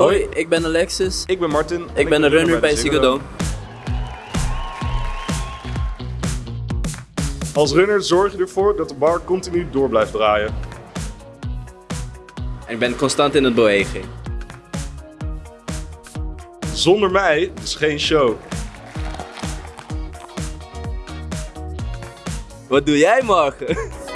Hoi, ik ben Alexis. Ik ben Martin. Ik ben een runner bij Ziggo Als runner zorg je ervoor dat de bar continu door blijft draaien. En ik ben constant in het bewegen. Zonder mij is geen show. Wat doe jij morgen?